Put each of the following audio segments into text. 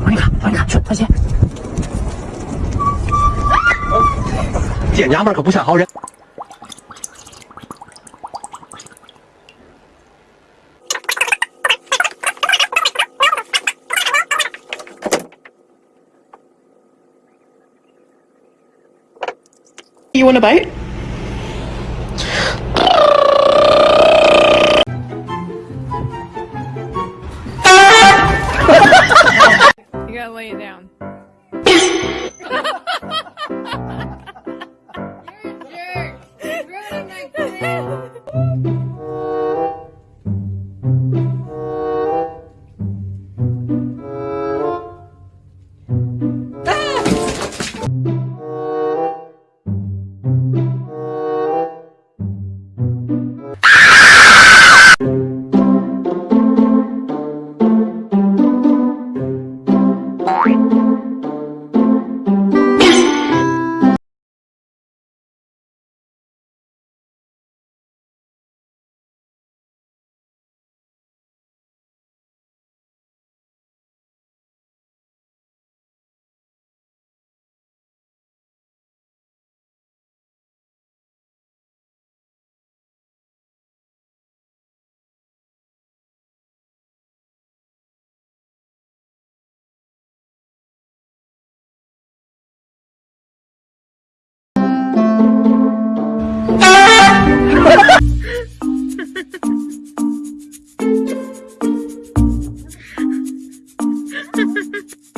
往里卡，往里卡，去，快些！这娘们儿可不像好人。You want a bite?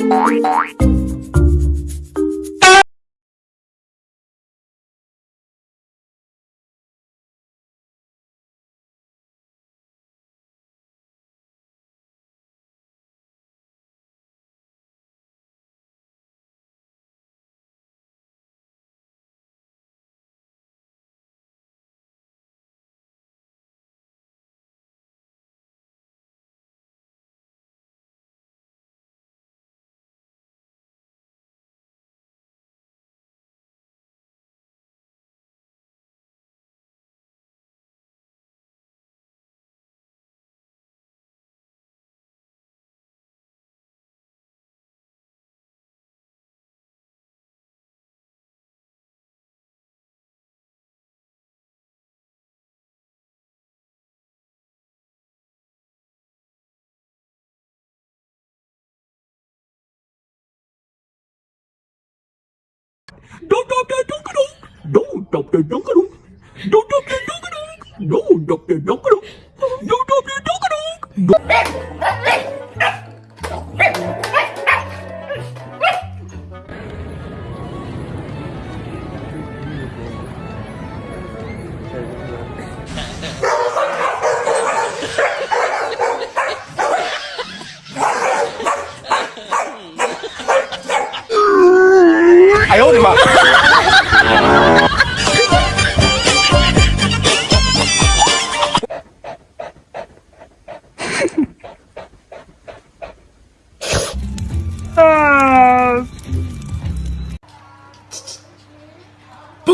Don't stop that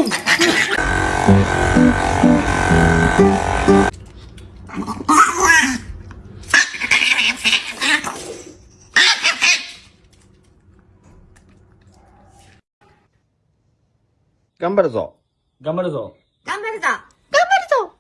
ン。頑張るぞ。頑張るぞ。頑張るぞ。頑張るぞ。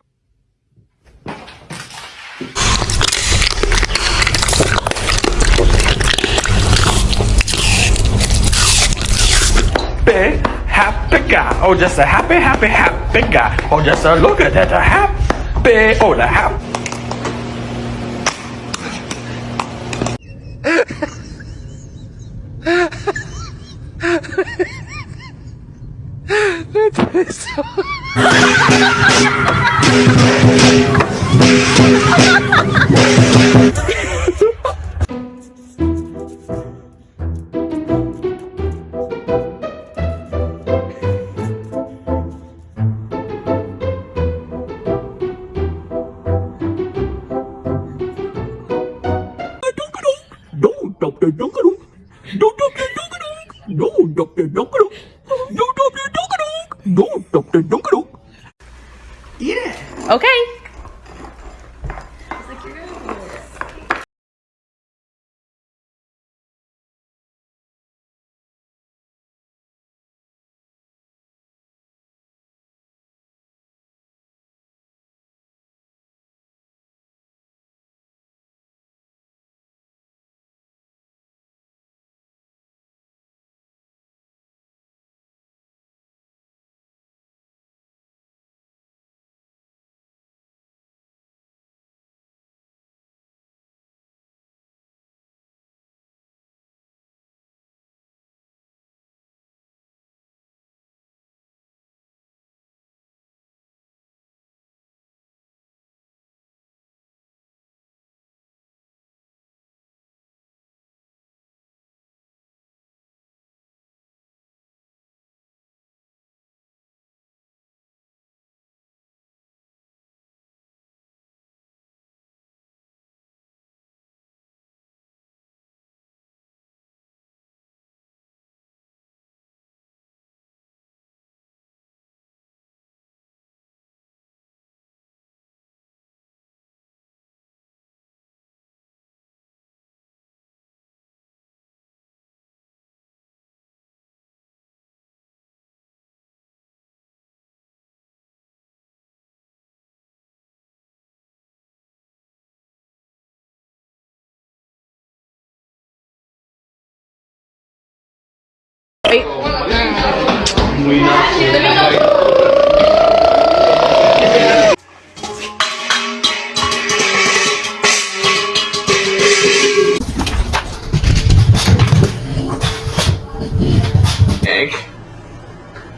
Guy. Oh, just a happy, happy, happy guy. Oh, just a look at that. A happy. Oh, the happy. No, Dr. Donkadonk. No, Dr. Donkadonk. No, Dr. Donkadonk. Eat it. Okay.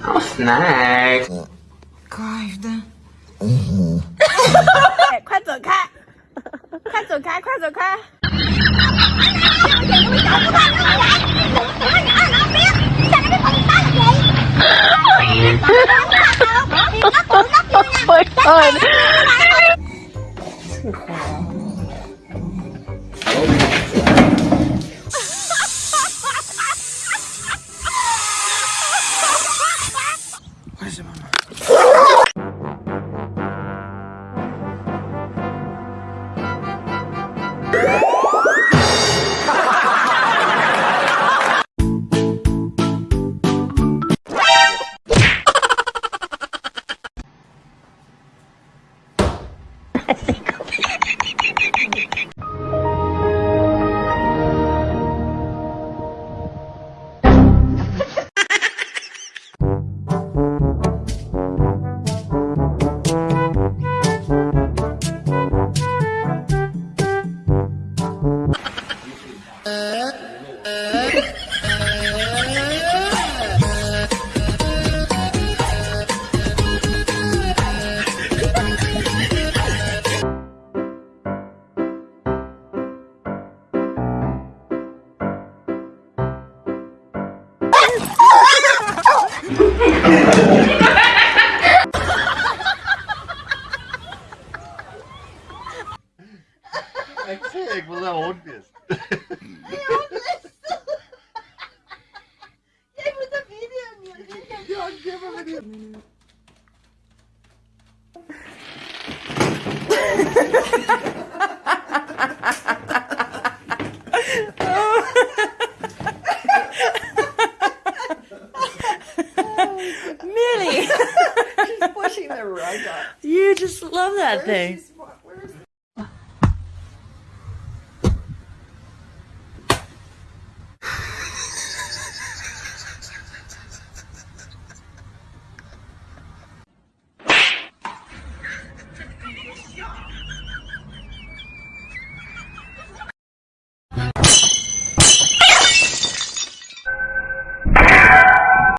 Oh, snack. 快走开！快走开！快走开 oh my god.！Ik wil dat hondjes. Jij moet een video neerzetten. Millie! She's Pushing the rug up. you just love that thing.